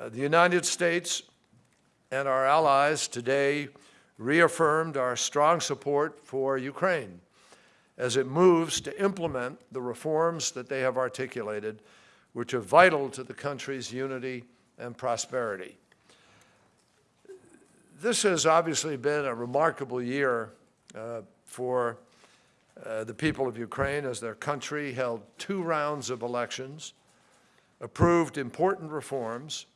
Uh, the United States and our allies today reaffirmed our strong support for Ukraine as it moves to implement the reforms that they have articulated, which are vital to the country's unity and prosperity. This has obviously been a remarkable year uh, for uh, the people of Ukraine as their country held two rounds of elections, approved important reforms,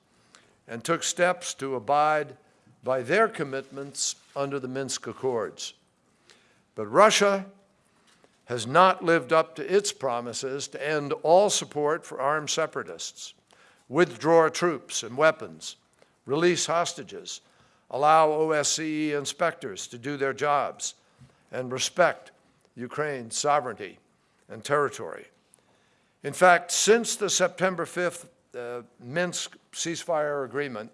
and took steps to abide by their commitments under the Minsk Accords. But Russia has not lived up to its promises to end all support for armed separatists, withdraw troops and weapons, release hostages, allow OSCE inspectors to do their jobs, and respect Ukraine's sovereignty and territory. In fact, since the September 5th uh, Minsk ceasefire agreement,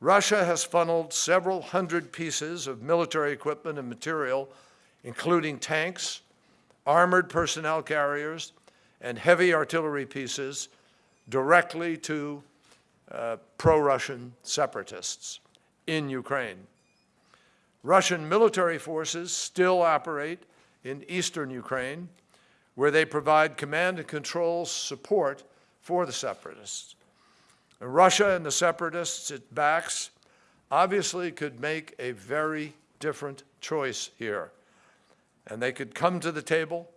Russia has funneled several hundred pieces of military equipment and material, including tanks, armored personnel carriers, and heavy artillery pieces directly to uh, pro-Russian separatists in Ukraine. Russian military forces still operate in eastern Ukraine, where they provide command and control support for the separatists. Russia and the separatists it backs obviously could make a very different choice here. And they could come to the table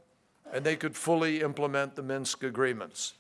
and they could fully implement the Minsk agreements.